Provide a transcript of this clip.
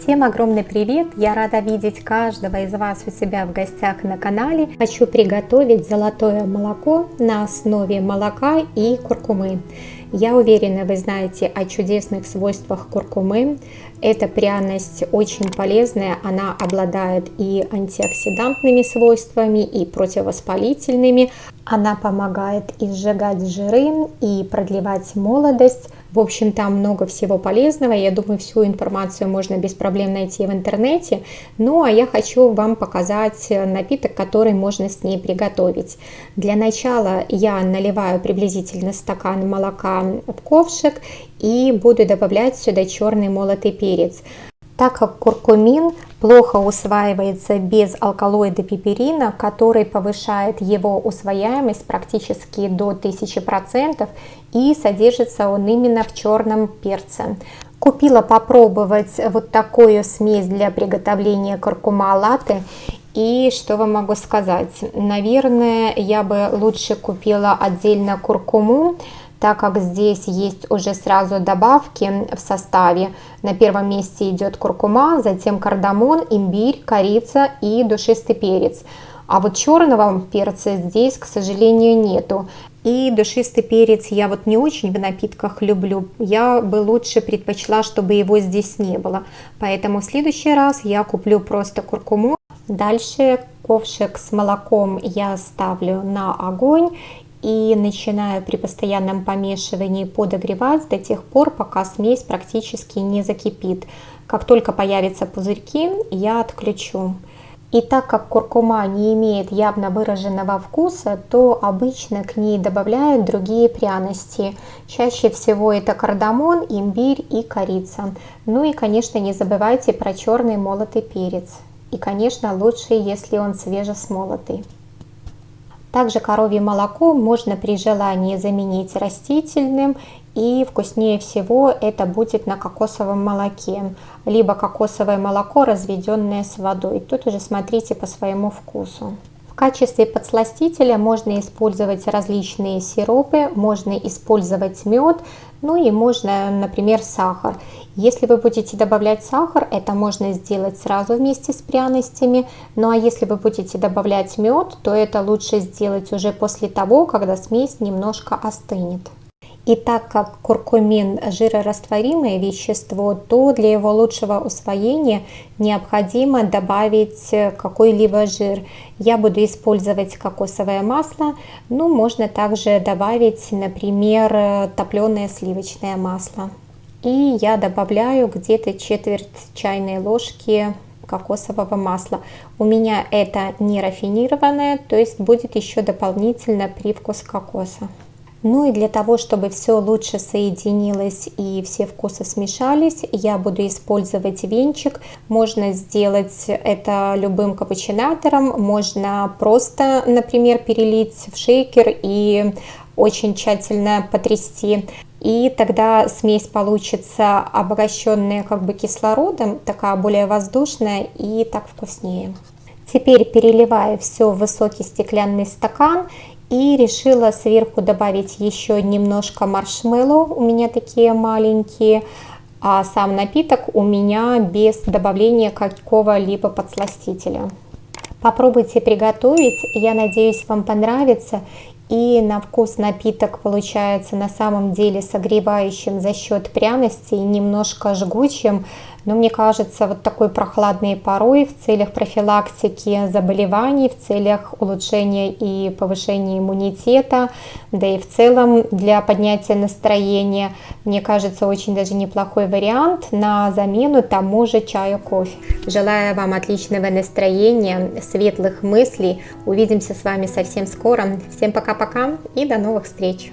Всем огромный привет! Я рада видеть каждого из вас у себя в гостях на канале. Хочу приготовить золотое молоко на основе молока и куркумы. Я уверена, вы знаете о чудесных свойствах куркумы. Эта пряность очень полезная, она обладает и антиоксидантными свойствами, и противовоспалительными. Она помогает и сжигать жиры, и продлевать молодость. В общем, там много всего полезного. Я думаю, всю информацию можно без проблем найти в интернете. Ну, а я хочу вам показать напиток, который можно с ней приготовить. Для начала я наливаю приблизительно стакан молока в ковшик и буду добавлять сюда черный молотый перец. Так как куркумин плохо усваивается без алкалоида пиперина, который повышает его усвояемость практически до 1000%, и содержится он именно в черном перце. Купила попробовать вот такую смесь для приготовления куркума латте. И что вам могу сказать? Наверное, я бы лучше купила отдельно куркуму, так как здесь есть уже сразу добавки в составе. На первом месте идет куркума, затем кардамон, имбирь, корица и душистый перец. А вот черного перца здесь, к сожалению, нету. И душистый перец я вот не очень в напитках люблю. Я бы лучше предпочла, чтобы его здесь не было. Поэтому в следующий раз я куплю просто куркуму. Дальше ковшик с молоком я ставлю на огонь и начинаю при постоянном помешивании подогревать до тех пор, пока смесь практически не закипит. Как только появятся пузырьки, я отключу. И так как куркума не имеет явно выраженного вкуса, то обычно к ней добавляют другие пряности. Чаще всего это кардамон, имбирь и корица. Ну и конечно не забывайте про черный молотый перец. И конечно лучше, если он свежесмолотый. Также коровье молоко можно при желании заменить растительным и вкуснее всего это будет на кокосовом молоке, либо кокосовое молоко, разведенное с водой. Тут уже смотрите по своему вкусу. В качестве подсластителя можно использовать различные сиропы, можно использовать мед, ну и можно, например, сахар. Если вы будете добавлять сахар, это можно сделать сразу вместе с пряностями. Ну а если вы будете добавлять мед, то это лучше сделать уже после того, когда смесь немножко остынет. И так как куркумин жирорастворимое вещество, то для его лучшего усвоения необходимо добавить какой-либо жир. Я буду использовать кокосовое масло, ну можно также добавить, например, топленое сливочное масло. И я добавляю где-то четверть чайной ложки кокосового масла. У меня это не рафинированное, то есть будет еще дополнительно привкус кокоса. Ну и для того, чтобы все лучше соединилось и все вкусы смешались, я буду использовать венчик. Можно сделать это любым капучинатором, можно просто, например, перелить в шейкер и очень тщательно потрясти. И тогда смесь получится обогащенная как бы кислородом, такая более воздушная и так вкуснее. Теперь переливаю все в высокий стеклянный стакан и решила сверху добавить еще немножко маршмеллоу, у меня такие маленькие, а сам напиток у меня без добавления какого-либо подсластителя. Попробуйте приготовить, я надеюсь вам понравится. И на вкус напиток получается на самом деле согревающим за счет пряностей, немножко жгучим, но мне кажется, вот такой прохладной порой в целях профилактики заболеваний, в целях улучшения и повышения иммунитета, да и в целом для поднятия настроения, мне кажется, очень даже неплохой вариант на замену тому же чаю кофе. Желаю вам отличного настроения, светлых мыслей. Увидимся с вами совсем скоро. Всем пока-пока и до новых встреч!